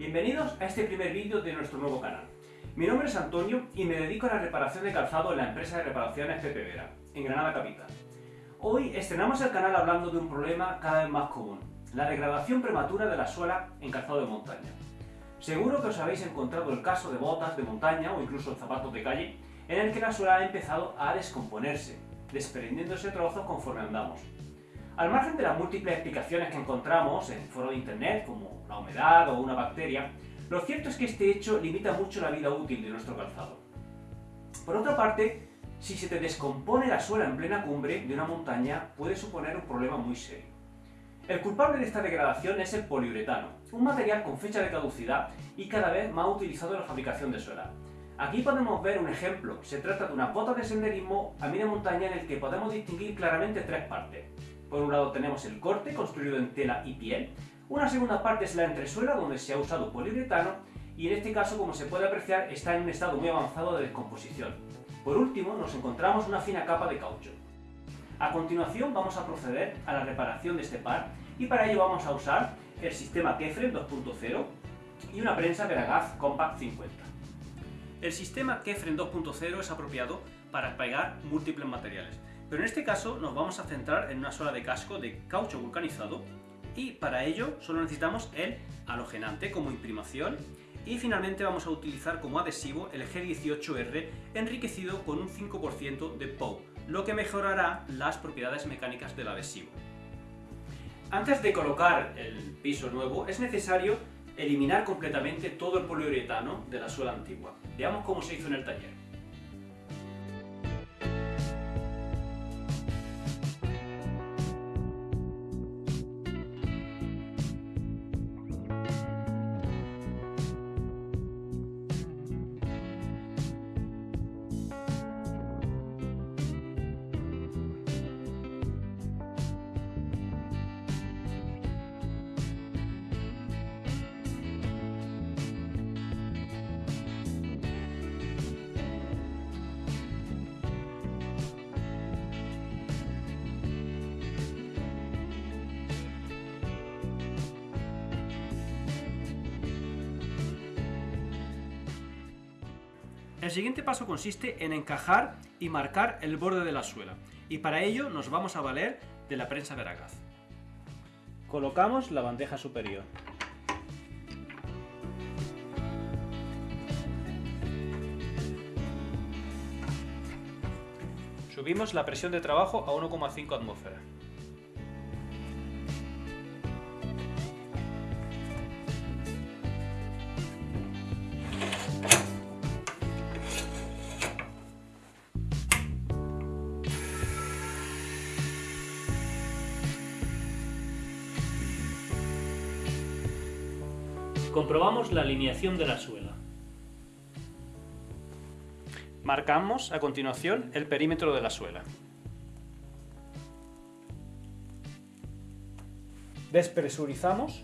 Bienvenidos a este primer vídeo de nuestro nuevo canal. Mi nombre es Antonio y me dedico a la reparación de calzado en la empresa de reparaciones Pepe Vera, en Granada Capital. Hoy estrenamos el canal hablando de un problema cada vez más común, la degradación prematura de la suela en calzado de montaña. Seguro que os habéis encontrado el caso de botas de montaña o incluso zapatos de calle en el que la suela ha empezado a descomponerse, desprendiéndose trozos conforme andamos. Al margen de las múltiples explicaciones que encontramos en foros de internet, como la humedad o una bacteria, lo cierto es que este hecho limita mucho la vida útil de nuestro calzado. Por otra parte, si se te descompone la suela en plena cumbre de una montaña, puede suponer un problema muy serio. El culpable de esta degradación es el poliuretano, un material con fecha de caducidad y cada vez más utilizado en la fabricación de suela. Aquí podemos ver un ejemplo. Se trata de una bota de senderismo a media montaña en el que podemos distinguir claramente tres partes. Por un lado tenemos el corte, construido en tela y piel. Una segunda parte es la entresuela, donde se ha usado poliuretano. Y en este caso, como se puede apreciar, está en un estado muy avanzado de descomposición. Por último, nos encontramos una fina capa de caucho. A continuación vamos a proceder a la reparación de este par y para ello vamos a usar el sistema Kefren 2.0 y una prensa Veragaz Compact 50. El sistema Kefren 2.0 es apropiado para pegar múltiples materiales, pero en este caso nos vamos a centrar en una suela de casco de caucho vulcanizado y para ello solo necesitamos el halogenante como imprimación y finalmente vamos a utilizar como adhesivo el G18R enriquecido con un 5% de POW, lo que mejorará las propiedades mecánicas del adhesivo. Antes de colocar el piso nuevo es necesario eliminar completamente todo el poliuretano de la suela antigua. Veamos cómo se hizo en el taller. El siguiente paso consiste en encajar y marcar el borde de la suela, y para ello nos vamos a valer de la prensa Veragaz. Colocamos la bandeja superior. Subimos la presión de trabajo a 1,5 atmósferas. Comprobamos la alineación de la suela. Marcamos a continuación el perímetro de la suela. Despresurizamos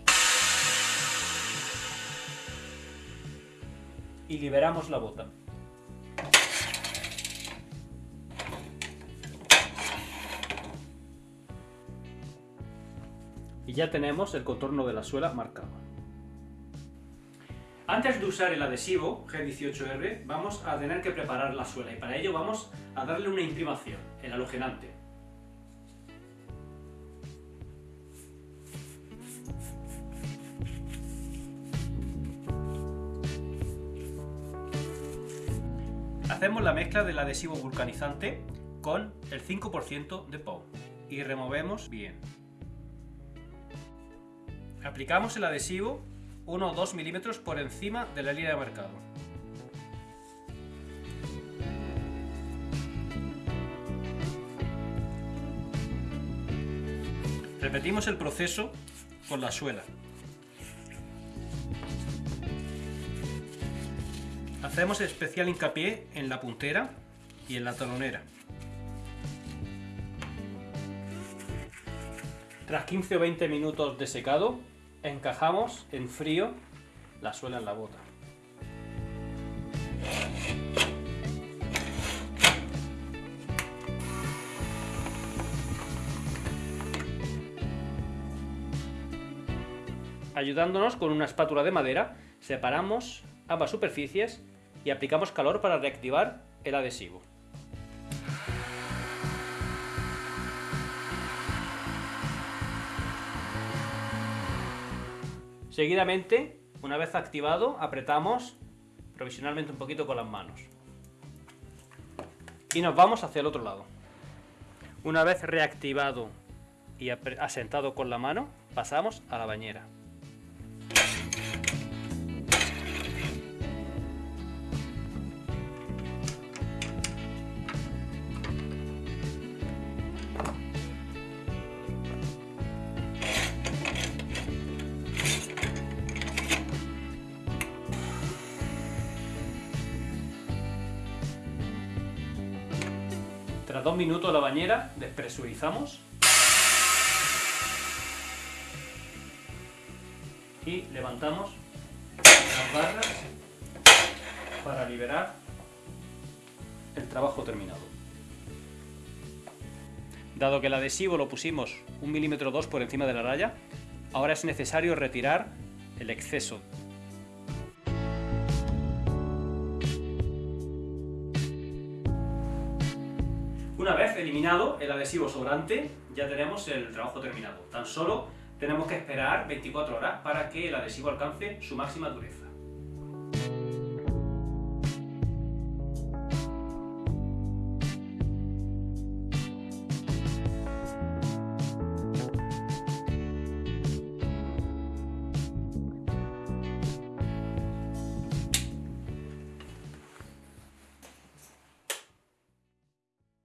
y liberamos la bota. Y ya tenemos el contorno de la suela marcado. Antes de usar el adhesivo G18R vamos a tener que preparar la suela y para ello vamos a darle una imprimación, el halogenante. Hacemos la mezcla del adhesivo vulcanizante con el 5% de POW y removemos bien. Aplicamos el adhesivo 1 o 2 milímetros por encima de la línea de marcado. Repetimos el proceso con la suela. Hacemos especial hincapié en la puntera y en la talonera. Tras 15 o 20 minutos de secado, encajamos en frío la suela en la bota. Ayudándonos con una espátula de madera Separamos ambas superficies y aplicamos calor para reactivar el adhesivo. Seguidamente, una vez activado, apretamos provisionalmente un poquito con las manos. Y nos vamos hacia el otro lado. Una vez reactivado y asentado con la mano, pasamos a la bañera. Tras dos minutos la bañera, despresurizamos y levantamos las barras para liberar el trabajo terminado. Dado que el adhesivo lo pusimos un milímetro dos por encima de la raya, ahora es necesario retirar el exceso eliminado el adhesivo sobrante, ya tenemos el trabajo terminado. Tan solo tenemos que esperar 24 horas para que el adhesivo alcance su máxima dureza.